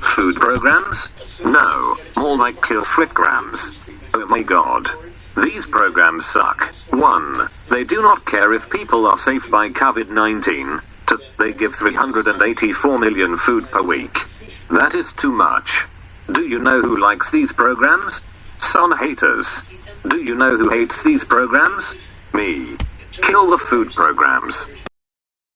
Food programs? No, more like kill fricgrams. Oh my god. These programs suck. 1. They do not care if people are safe by COVID 19. 2. They give 384 million food per week. That is too much. Do you know who likes these programs? Some haters. Do you know who hates these programs? Me. Kill the food programs.